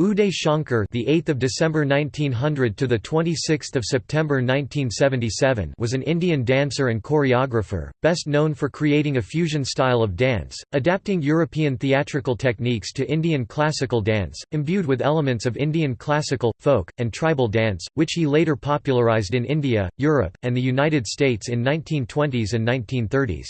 Uday Shankar, the 8th of December 1900 to the 26th of September 1977, was an Indian dancer and choreographer, best known for creating a fusion style of dance, adapting European theatrical techniques to Indian classical dance, imbued with elements of Indian classical, folk, and tribal dance, which he later popularized in India, Europe, and the United States in 1920s and 1930s.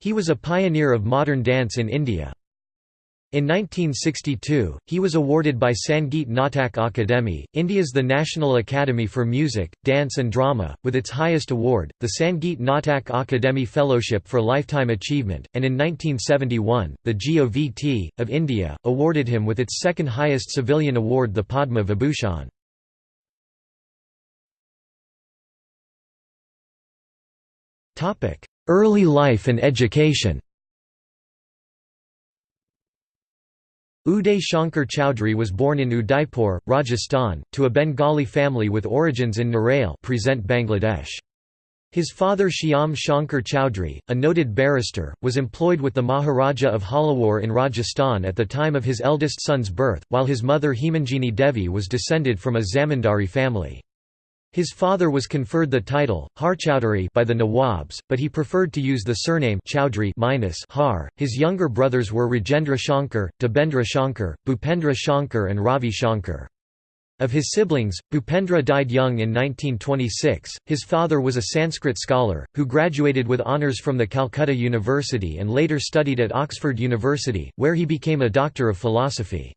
He was a pioneer of modern dance in India. In 1962, he was awarded by Sangeet Natak Akademi, India's the National Academy for Music, Dance and Drama, with its highest award, the Sangeet Natak Akademi Fellowship for Lifetime Achievement, and in 1971, the GOVT, of India, awarded him with its second highest civilian award the Padma Vibhushan. Early life and education Uday Shankar Chowdhury was born in Udaipur, Rajasthan, to a Bengali family with origins in Narail present Bangladesh. His father Shyam Shankar Chowdhury, a noted barrister, was employed with the Maharaja of Jhalawar in Rajasthan at the time of his eldest son's birth, while his mother Hemanjini Devi was descended from a zamindari family. His father was conferred the title, Harchowdhury by the Nawabs, but he preferred to use the surname Chowdhury minus Har. His younger brothers were Rajendra Shankar, Debendra Shankar, Bhupendra Shankar and Ravi Shankar. Of his siblings, Bhupendra died young in 1926. His father was a Sanskrit scholar, who graduated with honours from the Calcutta University and later studied at Oxford University, where he became a doctor of philosophy.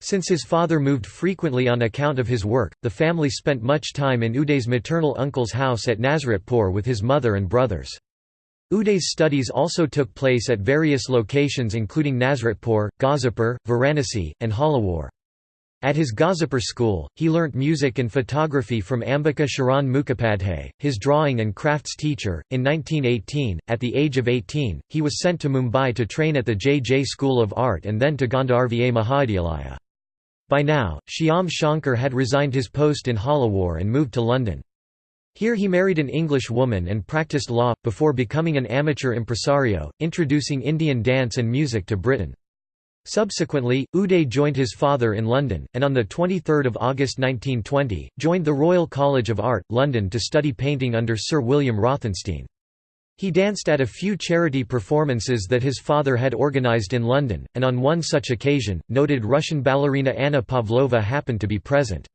Since his father moved frequently on account of his work, the family spent much time in Uday's maternal uncle's house at Nazratpur with his mother and brothers. Uday's studies also took place at various locations including Nazratpur, Ghazipur, Varanasi, and Jhalawar. At his Ghazipur school, he learnt music and photography from Ambika Sharan Mukhopadhyay, his drawing and crafts teacher. In 1918, at the age of 18, he was sent to Mumbai to train at the J. J. School of Art and then to Gandharva Mahavidyalaya. By now, Shyam Shankar had resigned his post in Jhalawar and moved to London. Here he married an English woman and practiced law, before becoming an amateur impresario, introducing Indian dance and music to Britain. Subsequently, Uday joined his father in London, and on 23 August 1920, joined the Royal College of Art, London to study painting under Sir William Rothenstein. He danced at a few charity performances that his father had organized in London, and on one such occasion, noted Russian ballerina Anna Pavlova happened to be present.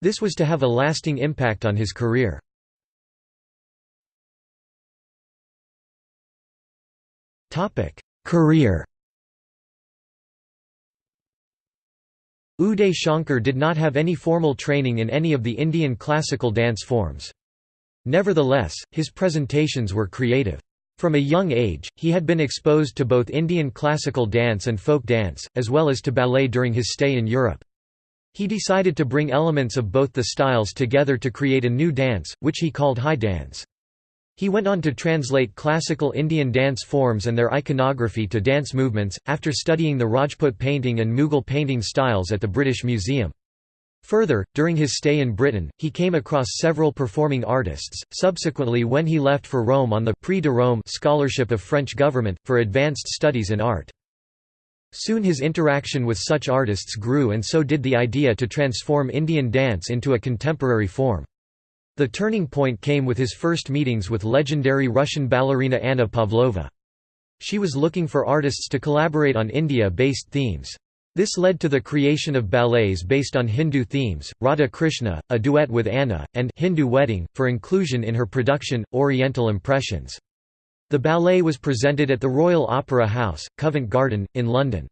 This was to have a lasting impact on his career. Career Uday Shankar did not have any formal training in any of the Indian classical dance forms. Nevertheless, his presentations were creative. From a young age, he had been exposed to both Indian classical dance and folk dance, as well as to ballet during his stay in Europe. He decided to bring elements of both the styles together to create a new dance, which he called high dance. He went on to translate classical Indian dance forms and their iconography to dance movements, after studying the Rajput painting and Mughal painting styles at the British Museum. Further, during his stay in Britain, he came across several performing artists. Subsequently, when he left for Rome on the Prix de Rome scholarship of French government, for advanced studies in art. Soon his interaction with such artists grew and so did the idea to transform Indian dance into a contemporary form. The turning point came with his first meetings with legendary Russian ballerina Anna Pavlova. She was looking for artists to collaborate on India-based themes. This led to the creation of ballets based on Hindu themes, Radha Krishna, a duet with Anna, and Hindu Wedding, for inclusion in her production, Oriental Impressions. The ballet was presented at the Royal Opera House, Covent Garden, in London.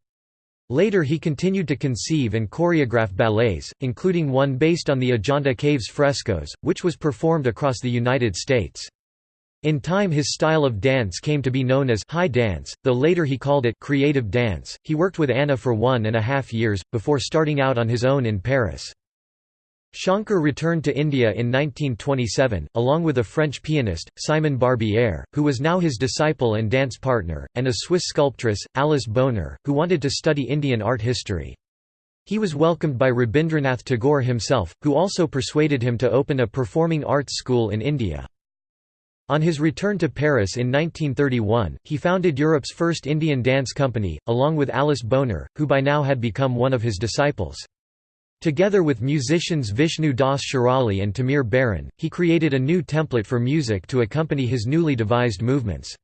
Later he continued to conceive and choreograph ballets, including one based on the Ajanta Caves frescoes, which was performed across the United States. In time his style of dance came to be known as high dance, though later he called it creative dance. He worked with Anna for one and a half years, before starting out on his own in Paris. Shankar returned to India in 1927, along with a French pianist, Simon Barbier, who was now his disciple and dance partner, and a Swiss sculptress, Alice Boner, who wanted to study Indian art history. He was welcomed by Rabindranath Tagore himself, who also persuaded him to open a performing arts school in India. On his return to Paris in 1931, he founded Europe's first Indian dance company, along with Alice Boner, who by now had become one of his disciples. Together with musicians Vishnu Das Shirali and Timir Baran, he created a new template for music to accompany his newly devised movements.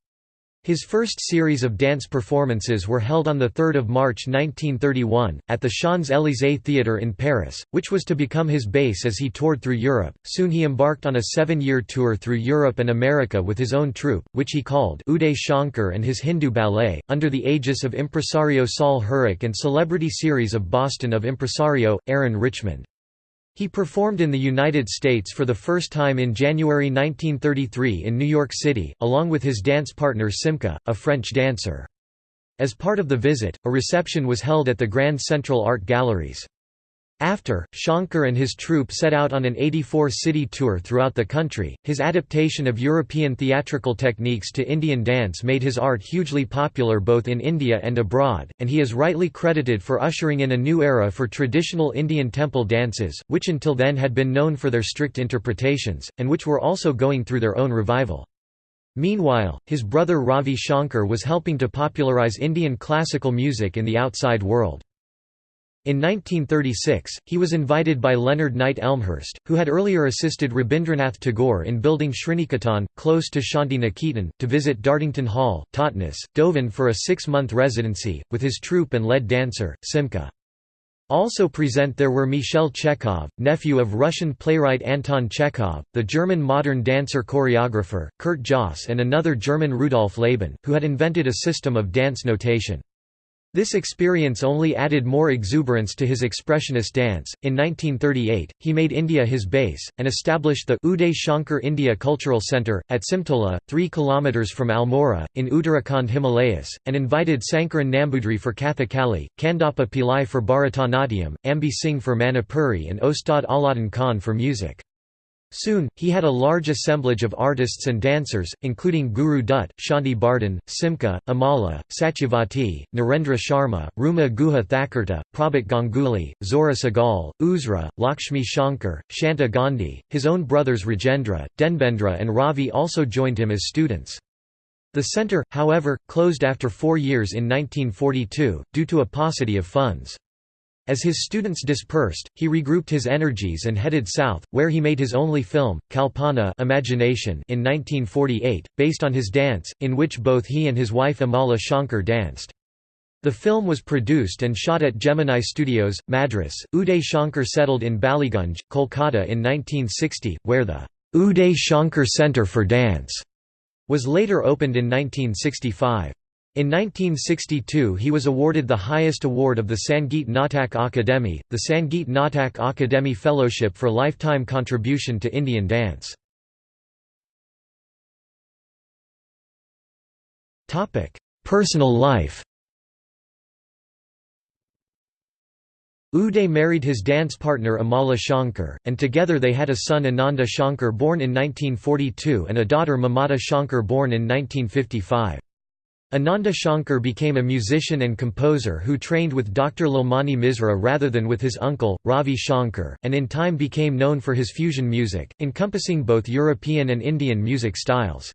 His first series of dance performances were held on 3 March 1931, at the Champs-Élysées Theatre in Paris, which was to become his base as he toured through Europe. Soon he embarked on a seven-year tour through Europe and America with his own troupe, which he called Uday Shankar and his Hindu Ballet, under the aegis of impresario Sol Hurok and celebrity series of Boston of impresario, Aaron Richmond. He performed in the United States for the first time in January 1933 in New York City, along with his dance partner Simca, a French dancer. As part of the visit, a reception was held at the Grand Central Art Galleries. After, Shankar and his troupe set out on an 84-city tour throughout the country. His adaptation of European theatrical techniques to Indian dance made his art hugely popular both in India and abroad, and he is rightly credited for ushering in a new era for traditional Indian temple dances, which until then had been known for their strict interpretations, and which were also going through their own revival. Meanwhile, his brother Ravi Shankar was helping to popularize Indian classical music in the outside world. In 1936, he was invited by Leonard Knight Elmhirst, who had earlier assisted Rabindranath Tagore in building Sriniketan, close to Shanti Niketan, to visit Dartington Hall, Totnes, Devon for a six-month residency, with his troupe and lead dancer, Simca. Also present there were Michel Chekhov, nephew of Russian playwright Anton Chekhov, the German modern dancer-choreographer, Kurt Jooss and another German Rudolf Laban, who had invented a system of dance notation. This experience only added more exuberance to his expressionist dance. In 1938, he made India his base, and established the Uday Shankar India Cultural Centre, at Simtola, 3 km from Almora, in Uttarakhand Himalayas, and invited Sankaran Nambudri for Kathakali, Kandappa Pillai for Bharatanatyam, Ambi Singh for Manipuri and Ustad Alauddin Khan for music. Soon, he had a large assemblage of artists and dancers, including Guru Dutt, Shanti Bardhan, Simca, Amala, Satyavati, Narendra Sharma, Ruma Guha Thakurta, Prabhat Ganguly, Zohra Sehgal, Uzra, Lakshmi Shankar, Shanta Gandhi. His own brothers Rajendra, Debendra, and Ravi also joined him as students. The centre, however, closed after four years in 1942, due to a paucity of funds. As his students dispersed, he regrouped his energies and headed south, where he made his only film, Kalpana Imagination in 1948, based on his dance, in which both he and his wife Amala Shankar danced. The film was produced and shot at Gemini Studios, Madras. Uday Shankar settled in Ballygunge, Kolkata in 1960, where the Uday Shankar Centre for Dance was later opened in 1965. In 1962 he was awarded the highest award of the Sangeet Natak Akademi, the Sangeet Natak Akademi Fellowship for lifetime contribution to Indian dance. Personal life Uday married his dance partner Amala Shankar, and together they had a son Ananda Shankar born in 1942 and a daughter Mamata Shankar born in 1955. Ananda Shankar became a musician and composer who trained with Dr. Lalmani Misra rather than with his uncle, Ravi Shankar, and in time became known for his fusion music, encompassing both European and Indian music styles.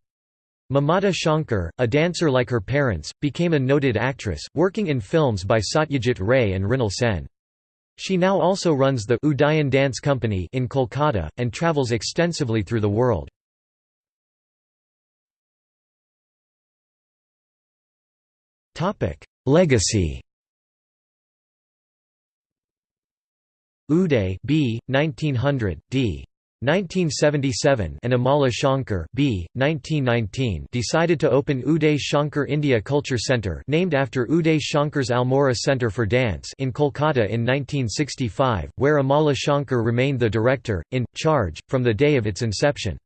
Mamata Shankar, a dancer like her parents, became a noted actress, working in films by Satyajit Ray and Mrinal Sen. She now also runs the Udayan Dance Company in Kolkata, and travels extensively through the world. Legacy Uday B. 1900, d. 1977 and Amala Shankar B. 1919 decided to open Uday Shankar India Culture Centre named after Uday Shankar's Almora Centre for Dance in Kolkata in 1965, where Amala Shankar remained the director, in, charge, from the day of its inception.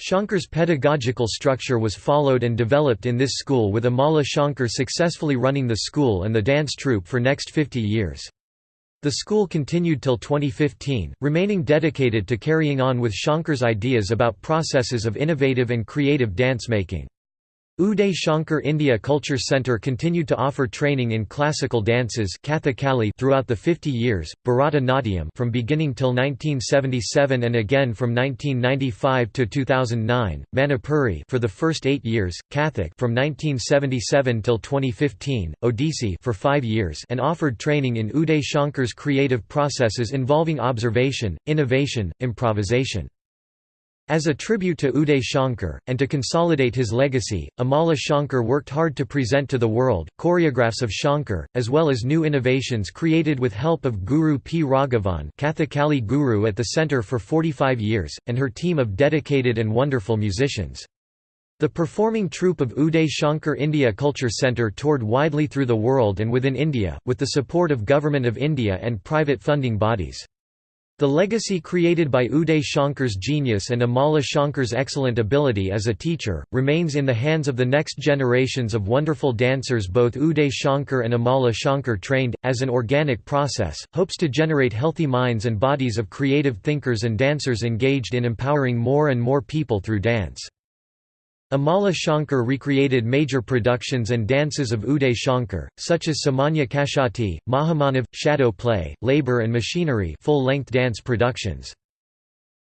Shankar's pedagogical structure was followed and developed in this school with Amala Shankar successfully running the school and the dance troupe for next 50 years. The school continued till 2015, remaining dedicated to carrying on with Shankar's ideas about processes of innovative and creative dance making. Uday Shankar India Culture Centre continued to offer training in classical dances Kathakali throughout the 50 years, Bharata Natyam from beginning till 1977 and again from 1995 to 2009, Manipuri for the first 8 years, Kathak from 1977 till 2015, Odissi for 5 years and offered training in Uday Shankar's creative processes involving observation, innovation, improvisation. As a tribute to Uday Shankar, and to consolidate his legacy, Amala Shankar worked hard to present to the world, choreographs of Shankar, as well as new innovations created with help of Guru P. Raghavan Kathakali Guru at the centre for 45 years, and her team of dedicated and wonderful musicians. The performing troupe of Uday Shankar India Culture Centre toured widely through the world and within India, with the support of Government of India and private funding bodies. The legacy created by Uday Shankar's genius and Amala Shankar's excellent ability as a teacher, remains in the hands of the next generations of wonderful dancers both Uday Shankar and Amala Shankar trained, as an organic process, hopes to generate healthy minds and bodies of creative thinkers and dancers engaged in empowering more and more people through dance. Amala Shankar recreated major productions and dances of Uday Shankar, such as Samanya Kashati, Mahamanav, Shadow Play, Labor and Machinery full-length dance productions.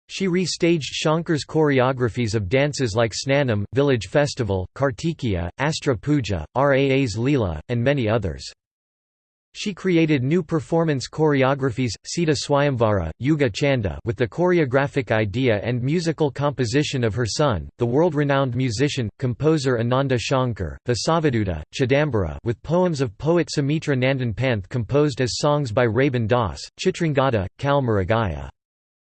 She re-staged Shankar's choreographies of dances like Snanam, Village Festival, Kartikeya, Astra Puja, Raas Leela, and many others. She created new performance choreographies, Sita Swayamvara, Yuga Chanda with the choreographic idea and musical composition of her son, the world-renowned musician, composer Ananda Shankar, Vasavaduta, Chidambara with poems of poet Sumitra Nandan Panth composed as songs by Rabin Das, Chitrangada, Kal Maragaya.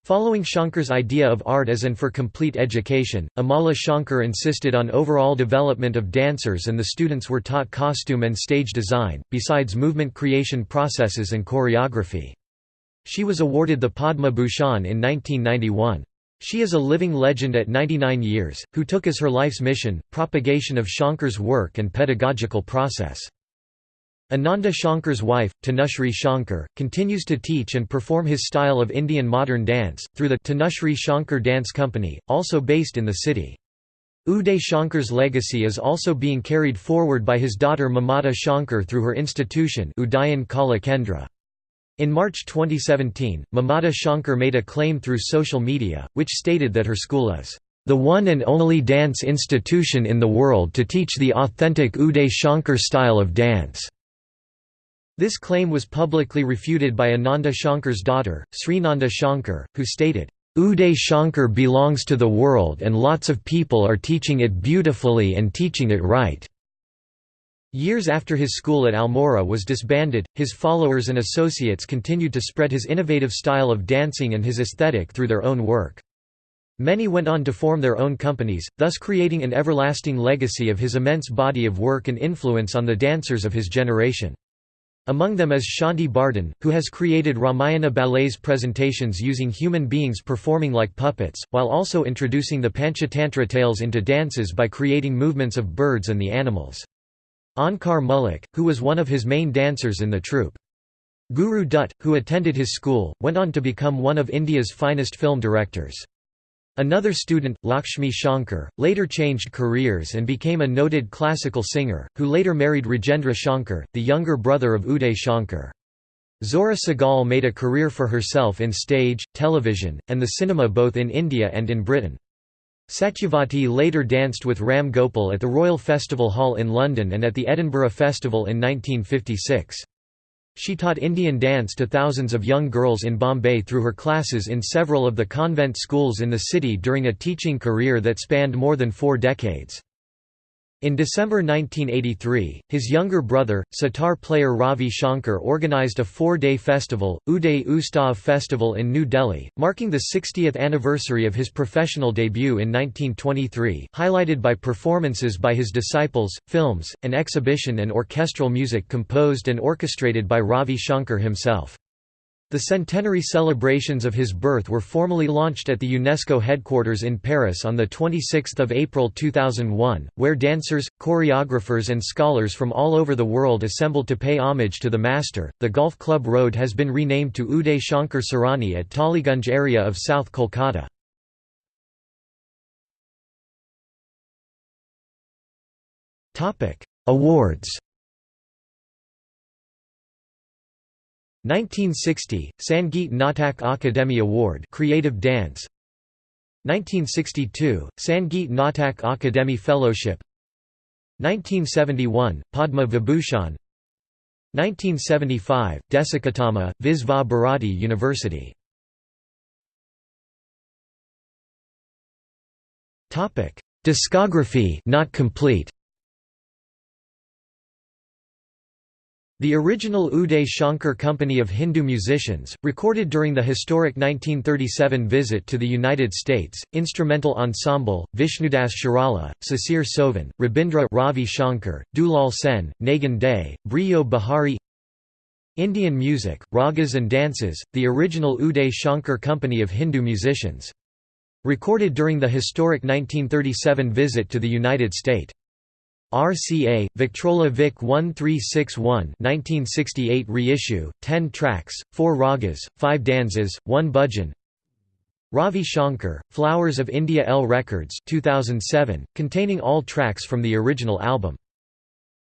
Following Shankar's idea of art as and for complete education, Amala Shankar insisted on overall development of dancers and the students were taught costume and stage design, besides movement creation processes and choreography. She was awarded the Padma Bhushan in 1991. She is a living legend at 99 years, who took as her life's mission, propagation of Shankar's work and pedagogical process. Ananda Shankar's wife, Tanushri Shankar, continues to teach and perform his style of Indian modern dance, through the Tanushri Shankar Dance Company, also based in the city. Uday Shankar's legacy is also being carried forward by his daughter Mamata Shankar through her institution Udayan Kala Kendra. In March 2017, Mamata Shankar made a claim through social media, which stated that her school is the one and only dance institution in the world to teach the authentic Uday Shankar style of dance. This claim was publicly refuted by Ananda Shankar's daughter, Srinanda Shankar, who stated, Uday Shankar belongs to the world and lots of people are teaching it beautifully and teaching it right." Years after his school at Almora was disbanded, his followers and associates continued to spread his innovative style of dancing and his aesthetic through their own work. Many went on to form their own companies, thus creating an everlasting legacy of his immense body of work and influence on the dancers of his generation. Among them is Shanti Bardhan, who has created Ramayana ballets presentations using human beings performing like puppets, while also introducing the Panchatantra tales into dances by creating movements of birds and the animals. Onkar Mullik, who was one of his main dancers in the troupe. Guru Dutt, who attended his school, went on to become one of India's finest film directors. Another student, Lakshmi Shankar, later changed careers and became a noted classical singer, who later married Rajendra Shankar, the younger brother of Uday Shankar. Zohra Sehgal made a career for herself in stage, television, and the cinema both in India and in Britain. Satyavati later danced with Ram Gopal at the Royal Festival Hall in London and at the Edinburgh Festival in 1956. She taught Indian dance to thousands of young girls in Bombay through her classes in several of the convent schools in the city during a teaching career that spanned more than four decades. In December 1983, his younger brother, sitar player Ravi Shankar organized a four-day festival, Uday Utsav Festival in New Delhi, marking the 60th anniversary of his professional debut in 1923 highlighted by performances by his disciples, films, an exhibition and orchestral music composed and orchestrated by Ravi Shankar himself. The centenary celebrations of his birth were formally launched at the UNESCO headquarters in Paris on 26 April 2001, where dancers, choreographers and scholars from all over the world assembled to pay homage to the master. The Golf Club Road has been renamed to Uday Shankar Sarani at Taligunj area of South Kolkata. Awards 1960 Sangeet Natak Akademi Award Creative Dance. 1962 Sangeet Natak Akademi Fellowship. 1971 Padma Vibhushan. 1975 Desikatama Visva Bharati University. Topic Discography not complete The original Uday Shankar Company of Hindu musicians, recorded during the historic 1937 visit to the United States, instrumental ensemble, Vishnudas Shirali, Sasir Sovan, Rabindra Ravi Shankar, Dulal Sen, Nagan Day, Brio Bahari Indian music, ragas and dances, the original Uday Shankar Company of Hindu musicians. Recorded during the historic 1937 visit to the United States. RCA, Victrola Vic 1361 1968 reissue, 10 tracks, 4 ragas, 5 danzas, 1 bhajan Ravi Shankar, Flowers of India L Records 2007, containing all tracks from the original album.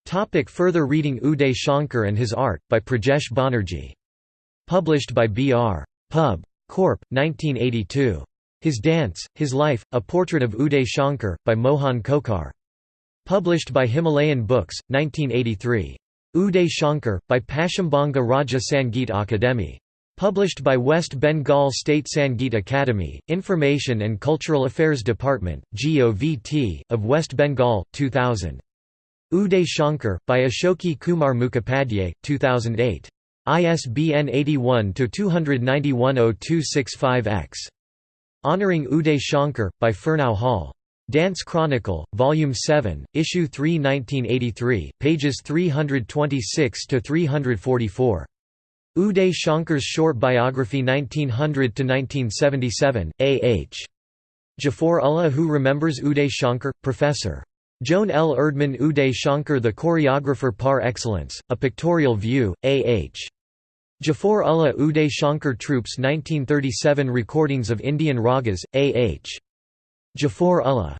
Topic further reading Uday Shankar and His Art, by Prajesh Banerjee. Published by B.R. Pub. Corp. 1982. His Dance, His Life, A Portrait of Uday Shankar, by Mohan Khokar. Published by Himalayan Books, 1983. Uday Shankar, by Paschimbanga Raja Sangeet Akademi. Published by West Bengal State Sangeet Academy, Information and Cultural Affairs Department, GOVT, of West Bengal, 2000. Uday Shankar, by Ashoki Kumar Mukhopadhyay, 2008. ISBN 81-291-0265-X. Honoring Uday Shankar, by Fernau Hall. Dance Chronicle, Volume 7, Issue 3 1983, pages 326–344. Uday Shankar's Short Biography 1900–1977, A. H. Jafar Ullah Who Remembers Uday Shankar, Professor. Joan L. Erdman Uday Shankar The Choreographer par excellence, A Pictorial View, A. H. Jafar Ullah Uday Shankar Troops 1937 Recordings of Indian Ragas, A. H. Jafar Ullah.